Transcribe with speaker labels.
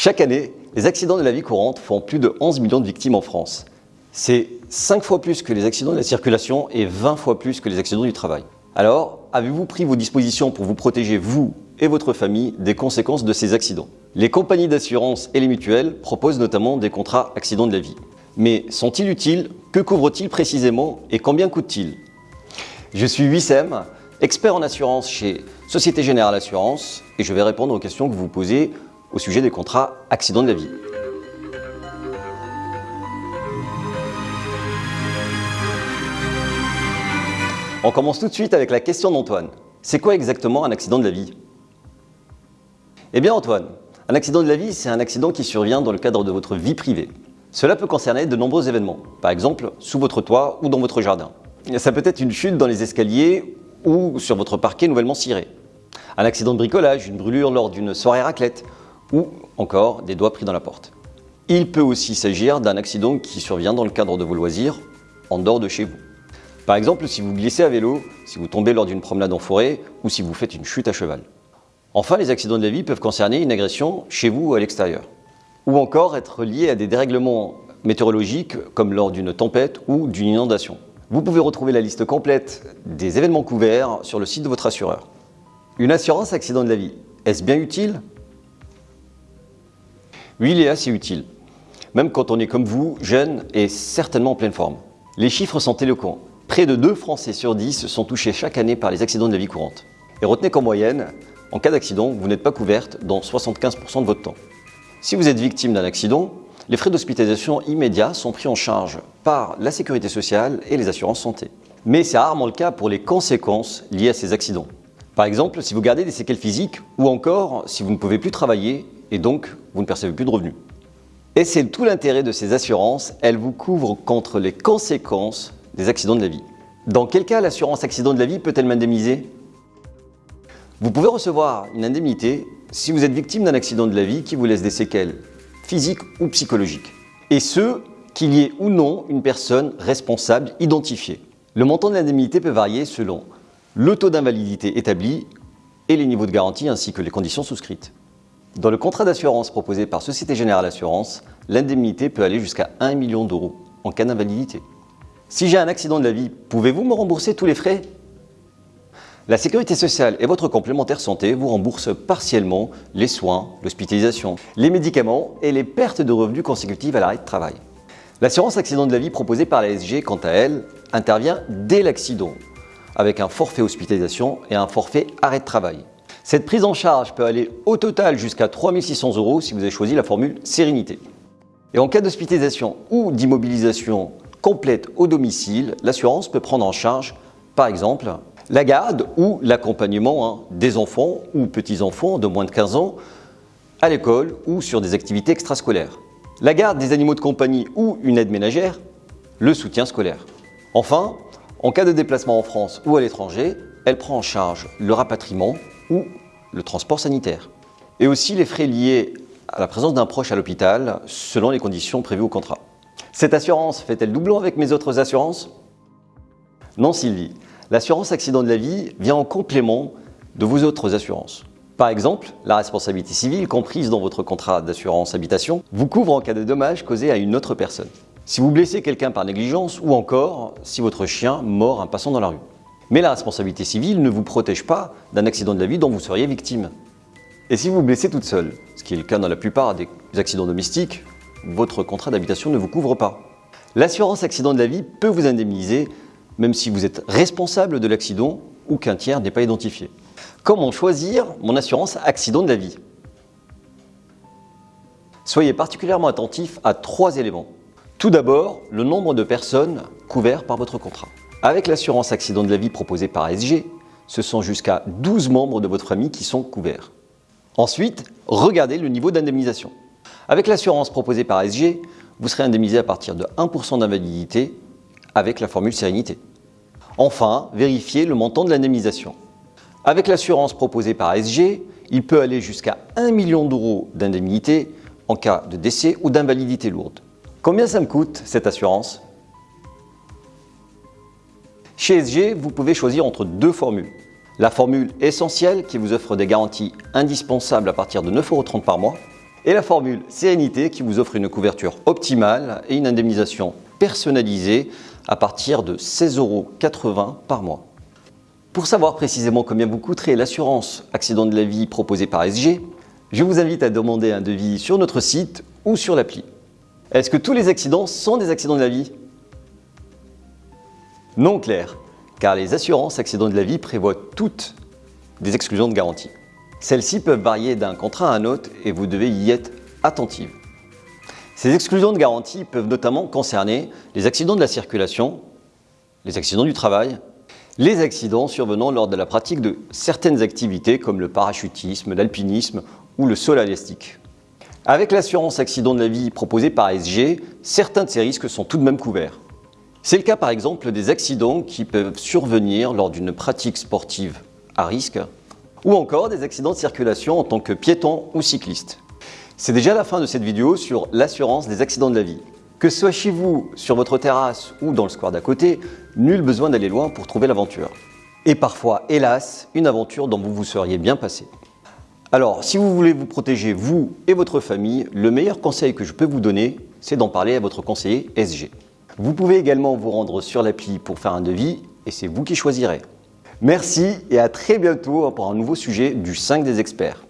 Speaker 1: Chaque année, les accidents de la vie courante font plus de 11 millions de victimes en France. C'est 5 fois plus que les accidents de la circulation et 20 fois plus que les accidents du travail. Alors, avez-vous pris vos dispositions pour vous protéger, vous et votre famille, des conséquences de ces accidents? Les compagnies d'assurance et les mutuelles proposent notamment des contrats accidents de la vie. Mais sont-ils utiles? Que couvrent-ils précisément Et combien coûtent-ils? Je suis Wissem, expert en assurance chez Société Générale Assurance et je vais répondre aux questions que vous posez au sujet des contrats accidents de la vie. On commence tout de suite avec la question d'Antoine. C'est quoi exactement un accident de la vie? Eh bien Antoine, un accident de la vie, c'est un accident qui survient dans le cadre de votre vie privée. Cela peut concerner de nombreux événements, par exemple sous votre toit ou dans votre jardin. Ça peut être une chute dans les escaliers ou sur votre parquet nouvellement ciré. Un accident de bricolage, une brûlure lors d'une soirée raclette ou encore des doigts pris dans la porte. Il peut aussi s'agir d'un accident qui survient dans le cadre de vos loisirs, en dehors de chez vous. Par exemple, si vous glissez à vélo, si vous tombez lors d'une promenade en forêt ou si vous faites une chute à cheval. Enfin, les accidents de la vie peuvent concerner une agression chez vous ou à l'extérieur. Ou encore être liés à des dérèglements météorologiques comme lors d'une tempête ou d'une inondation. Vous pouvez retrouver la liste complète des événements couverts sur le site de votre assureur. Une assurance accident de la vie, est-ce bien utile? Oui, il est assez utile. Même quand on est comme vous, jeune et certainement en pleine forme. Les chiffres sont éloquents. Près de 2 Français sur 10 sont touchés chaque année par les accidents de la vie courante. Et retenez qu'en moyenne, en cas d'accident, vous n'êtes pas couverte dans 75% de votre temps. Si vous êtes victime d'un accident, les frais d'hospitalisation immédiats sont pris en charge par la sécurité sociale et les assurances santé. Mais c'est rarement le cas pour les conséquences liées à ces accidents. Par exemple, si vous gardez des séquelles physiques ou encore si vous ne pouvez plus travailler et donc vous ne percevez plus de revenus. Et c'est tout l'intérêt de ces assurances, elles vous couvrent contre les conséquences des accidents de la vie. Dans quel cas l'assurance accident de la vie peut-elle m'indemniser? Vous pouvez recevoir une indemnité si vous êtes victime d'un accident de la vie qui vous laisse des séquelles physiques ou psychologiques. Et ce, qu'il y ait ou non une personne responsable identifiée. Le montant de l'indemnité peut varier selon le taux d'invalidité établi et les niveaux de garantie ainsi que les conditions souscrites. Dans le contrat d'assurance proposé par Société Générale Assurance, l'indemnité peut aller jusqu'à 1 million d'euros en cas d'invalidité. Si j'ai un accident de la vie, pouvez-vous me rembourser tous les frais? La Sécurité sociale et votre complémentaire santé vous remboursent partiellement les soins, l'hospitalisation, les médicaments et les pertes de revenus consécutives à l'arrêt de travail. L'assurance accident de la vie proposée par la SG, quant à elle, intervient dès l'accident, avec un forfait hospitalisation et un forfait arrêt de travail. Cette prise en charge peut aller au total jusqu'à 3600 euros si vous avez choisi la formule Sérénité. Et en cas d'hospitalisation ou d'immobilisation complète au domicile, l'assurance peut prendre en charge, par exemple, la garde ou l'accompagnement hein, des enfants ou petits-enfants de moins de 15 ans à l'école ou sur des activités extrascolaires. La garde des animaux de compagnie ou une aide ménagère, le soutien scolaire. Enfin, en cas de déplacement en France ou à l'étranger, elle prend en charge le rapatriement ou le transport sanitaire. Et aussi les frais liés à la présence d'un proche à l'hôpital selon les conditions prévues au contrat. Cette assurance fait-elle doublon avec mes autres assurances? Non Sylvie, l'assurance accident de la vie vient en complément de vos autres assurances. Par exemple, la responsabilité civile comprise dans votre contrat d'assurance habitation vous couvre en cas de dommages causés à une autre personne. Si vous blessez quelqu'un par négligence ou encore si votre chien mord un passant dans la rue. Mais la responsabilité civile ne vous protège pas d'un accident de la vie dont vous seriez victime. Et si vous blessez toute seule, ce qui est le cas dans la plupart des accidents domestiques, votre contrat d'habitation ne vous couvre pas. L'assurance accident de la vie peut vous indemniser même si vous êtes responsable de l'accident ou qu'un tiers n'est pas identifié. Comment choisir mon assurance accident de la vie? Soyez particulièrement attentif à trois éléments. Tout d'abord, le nombre de personnes couvertes par votre contrat. Avec l'assurance accident de la vie proposée par SG, ce sont jusqu'à 12 membres de votre famille qui sont couverts. Ensuite, regardez le niveau d'indemnisation. Avec l'assurance proposée par SG, vous serez indemnisé à partir de 1% d'invalidité avec la formule sérénité. Enfin, vérifiez le montant de l'indemnisation. Avec l'assurance proposée par SG, il peut aller jusqu'à 1 million d'euros d'indemnité en cas de décès ou d'invalidité lourde. Combien ça me coûte cette assurance? Chez SG, vous pouvez choisir entre deux formules. La formule essentielle qui vous offre des garanties indispensables à partir de 9,30€ par mois et la formule Sérénité qui vous offre une couverture optimale et une indemnisation personnalisée à partir de 16,80 euros par mois. Pour savoir précisément combien vous coûterait l'assurance accident de la vie proposée par SG, je vous invite à demander un devis sur notre site ou sur l'appli. Est-ce que tous les accidents sont des accidents de la vie? Non clair, car les assurances accidents de la vie prévoient toutes des exclusions de garantie. Celles-ci peuvent varier d'un contrat à un autre et vous devez y être attentive. Ces exclusions de garantie peuvent notamment concerner les accidents de la circulation, les accidents du travail, les accidents survenant lors de la pratique de certaines activités comme le parachutisme, l'alpinisme ou le sol. Avec l'assurance accident de la vie proposée par SG, certains de ces risques sont tout de même couverts. C'est le cas par exemple des accidents qui peuvent survenir lors d'une pratique sportive à risque ou encore des accidents de circulation en tant que piéton ou cycliste. C'est déjà la fin de cette vidéo sur l'assurance des accidents de la vie. Que ce soit chez vous, sur votre terrasse ou dans le square d'à côté, nul besoin d'aller loin pour trouver l'aventure. Et parfois, hélas, une aventure dont vous vous seriez bien passé. Alors, si vous voulez vous protéger, vous et votre famille, le meilleur conseil que je peux vous donner, c'est d'en parler à votre conseiller SG. Vous pouvez également vous rendre sur l'appli pour faire un devis et c'est vous qui choisirez. Merci et à très bientôt pour un nouveau sujet du 5 des experts.